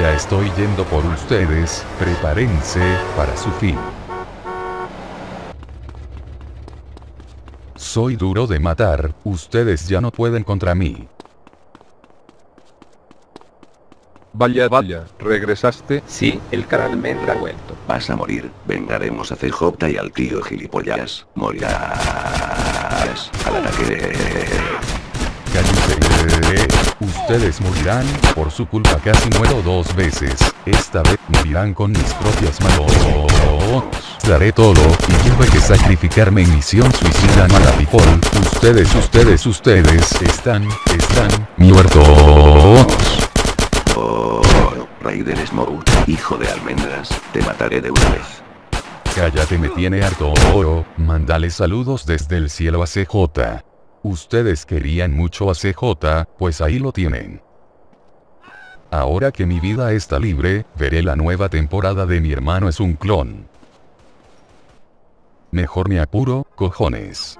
Ya estoy yendo por ustedes, prepárense, para su fin. Soy duro de matar, ustedes ya no pueden contra mí. Vaya vaya, ¿regresaste? Sí, el cara almendra ha vuelto. Vas a morir. Vengaremos a CJ y al tío gilipollas. Morirás. Al ataque. Ustedes morirán, por su culpa casi muero dos veces. Esta vez morirán con mis propias manos. Daré todo, y tuve que sacrificarme en misión suicida mala people. Ustedes, ustedes, ustedes, están, están, muertos. Oh, rey del Smoke, hijo de almendras, te mataré de una vez. Cállate me tiene harto. Mándale saludos desde el cielo a CJ. Ustedes querían mucho a CJ, pues ahí lo tienen. Ahora que mi vida está libre, veré la nueva temporada de Mi hermano es un clon. Mejor me apuro, cojones.